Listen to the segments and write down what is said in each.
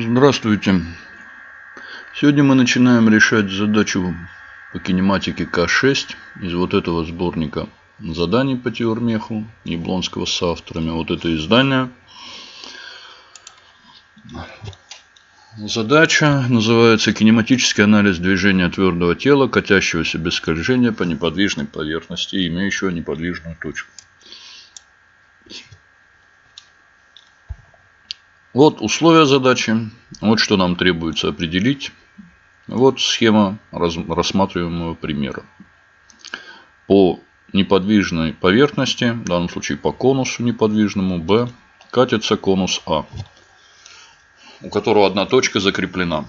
Здравствуйте. Сегодня мы начинаем решать задачу по кинематике К6 из вот этого сборника заданий по теормеху Яблонского с авторами. Вот это издание. Задача называется кинематический анализ движения твердого тела, катящегося без скольжения по неподвижной поверхности, имеющего неподвижную точку. Вот условия задачи. Вот что нам требуется определить. Вот схема рассматриваемого примера. По неподвижной поверхности, в данном случае по конусу неподвижному, B, катится конус А, у которого одна точка закреплена.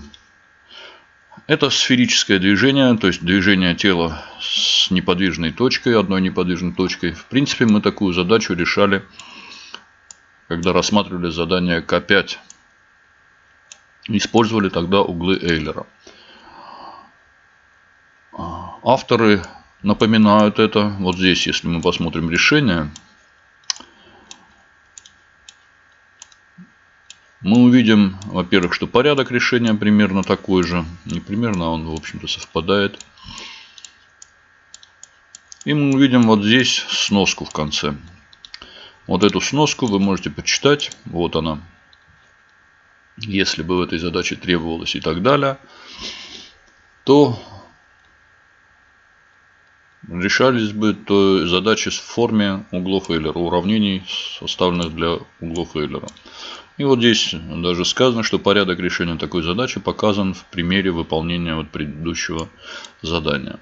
Это сферическое движение, то есть движение тела с неподвижной точкой, одной неподвижной точкой. В принципе, мы такую задачу решали когда рассматривали задание К5. Использовали тогда углы Эйлера. Авторы напоминают это. Вот здесь, если мы посмотрим решение, мы увидим, во-первых, что порядок решения примерно такой же. Не примерно, а он, в общем-то, совпадает. И мы увидим вот здесь сноску в конце. Вот эту сноску вы можете почитать. Вот она. Если бы в этой задаче требовалось и так далее, то решались бы то задачи в форме углов Эйлера, уравнений, составленных для углов Эйлера. И вот здесь даже сказано, что порядок решения такой задачи показан в примере выполнения вот предыдущего задания.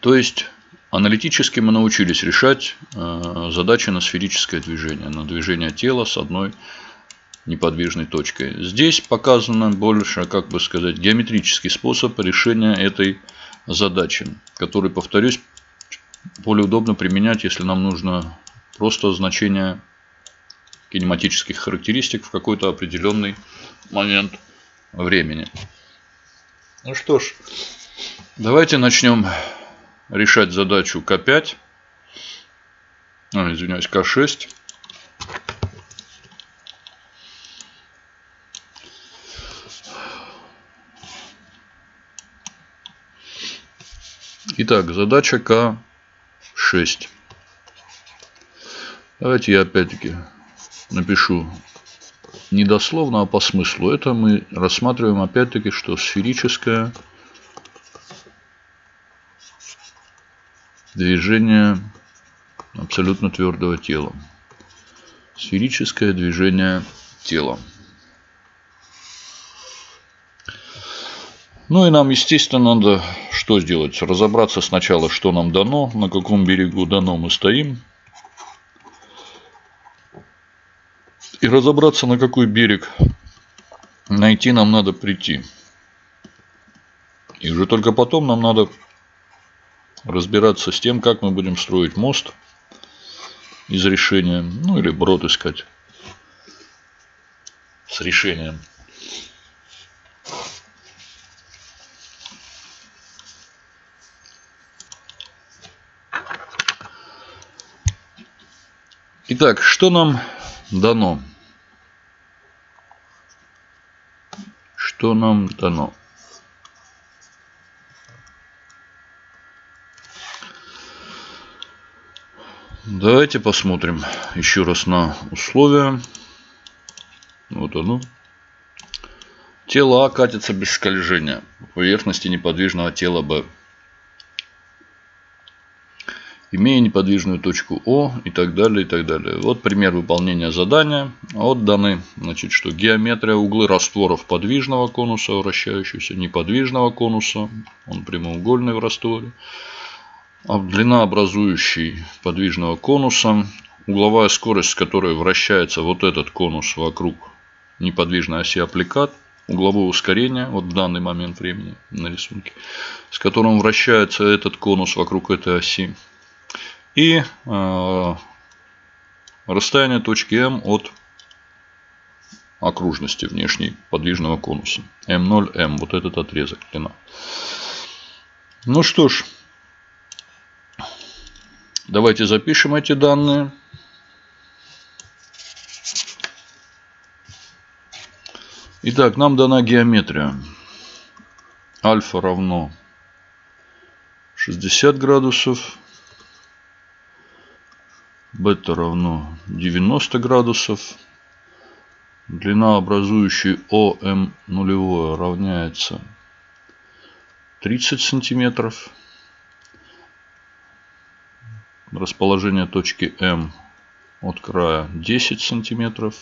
То есть Аналитически мы научились решать э, задачи на сферическое движение, на движение тела с одной неподвижной точкой. Здесь показано больше, как бы сказать, геометрический способ решения этой задачи, который, повторюсь, более удобно применять, если нам нужно просто значение кинематических характеристик в какой-то определенный момент времени. Ну что ж, давайте начнем решать задачу К5. А, извиняюсь, К6. Итак, задача К6. Давайте я опять-таки напишу не дословно, а по смыслу. Это мы рассматриваем опять-таки, что сферическая движение абсолютно твердого тела. Сферическое движение тела. Ну и нам, естественно, надо что сделать? Разобраться сначала, что нам дано, на каком берегу дано мы стоим. И разобраться, на какой берег найти нам надо прийти. И уже только потом нам надо разбираться с тем, как мы будем строить мост из решения, ну или брод искать с решением. Итак, что нам дано? Что нам дано? Давайте посмотрим еще раз на условия. Вот оно. Тело А катится без скольжения по поверхности неподвижного тела Б. Имея неподвижную точку О и так далее, и так далее. Вот пример выполнения задания. Вот даны, значит, что геометрия углы растворов подвижного конуса, вращающегося неподвижного конуса. Он прямоугольный в растворе длина образующей подвижного конуса, угловая скорость, с которой вращается вот этот конус вокруг неподвижной оси аппликат, угловое ускорение, вот в данный момент времени на рисунке, с которым вращается этот конус вокруг этой оси, и э, расстояние точки М от окружности внешней подвижного конуса. М0, вот этот отрезок длина. Ну что ж, Давайте запишем эти данные. Итак, нам дана геометрия. Альфа равно 60 градусов. Бета равно 90 градусов. Длина образующей ОМ нулевое равняется 30 сантиметров. Расположение точки М от края 10 сантиметров.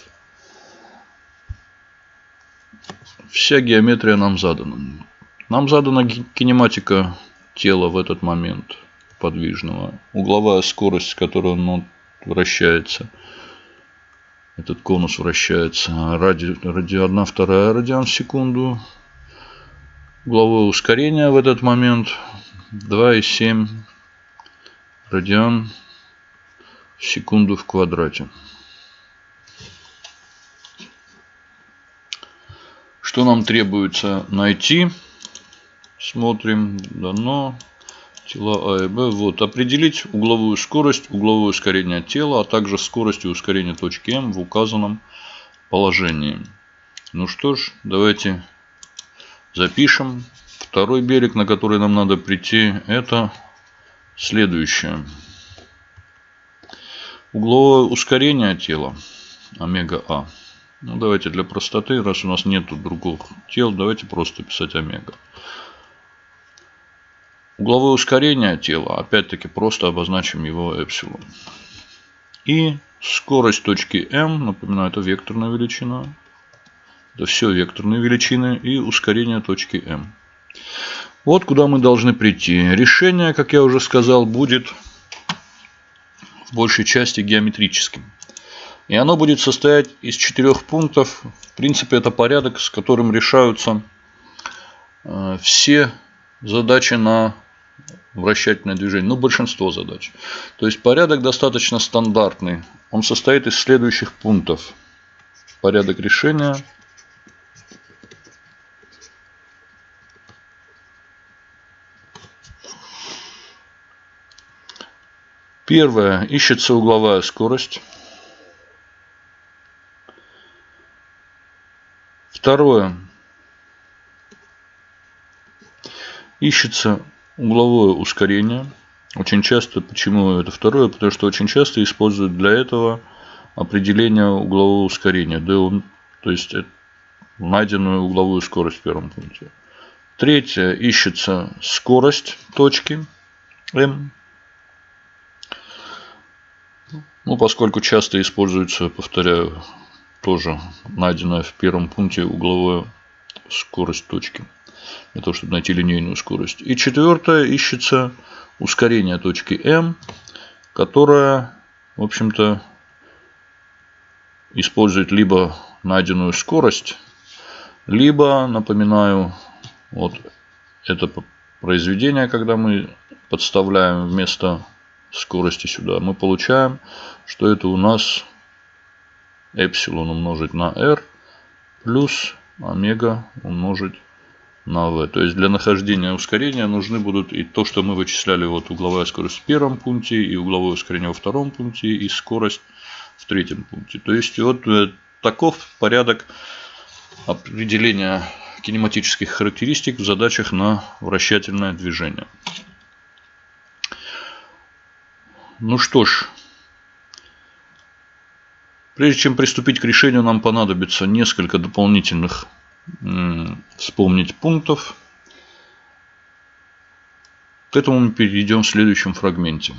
Вся геометрия нам задана. Нам задана кинематика тела в этот момент подвижного. Угловая скорость, с которой он вращается. Этот конус вращается ради, ради 1 вторая радиан в секунду. Угловое ускорение в этот момент 2,7 радиан в секунду в квадрате. Что нам требуется найти? Смотрим. Дано. Тела А и Б. Вот. Определить угловую скорость, угловое ускорение тела, а также скорость и ускорение точки М в указанном положении. Ну что ж, давайте запишем. Второй берег, на который нам надо прийти, это следующее. Угловое ускорение тела, омега А. Ну, давайте для простоты, раз у нас нет других тел, давайте просто писать омега. Угловое ускорение тела, опять-таки просто обозначим его эпсилон. И скорость точки М, напоминаю, это векторная величина. Это все векторные величины и ускорение точки М. Вот куда мы должны прийти. Решение, как я уже сказал, будет в большей части геометрическим. И оно будет состоять из четырех пунктов. В принципе, это порядок, с которым решаются э, все задачи на вращательное движение. Ну, большинство задач. То есть, порядок достаточно стандартный. Он состоит из следующих пунктов. Порядок решения. Первое. Ищется угловая скорость. Второе. Ищется угловое ускорение. Очень часто, почему это второе? Потому что очень часто используют для этого определение углового ускорения. D, то есть найденную угловую скорость в первом пункте. Третье. Ищется скорость точки M. Ну, поскольку часто используется, повторяю, тоже найденная в первом пункте угловая скорость точки. Для того, чтобы найти линейную скорость. И четвертое, ищется ускорение точки М, которая, в общем-то, использует либо найденную скорость, либо, напоминаю, вот это произведение, когда мы подставляем вместо скорости сюда, мы получаем, что это у нас эпсилон умножить на r плюс омега умножить на v. То есть для нахождения ускорения нужны будут и то, что мы вычисляли, вот угловая скорость в первом пункте, и угловое ускорение во втором пункте, и скорость в третьем пункте. То есть вот э, таков порядок определения кинематических характеристик в задачах на вращательное движение. Ну что ж, Прежде чем приступить к решению, нам понадобится несколько дополнительных вспомнить пунктов. К этому мы перейдем в следующем фрагменте.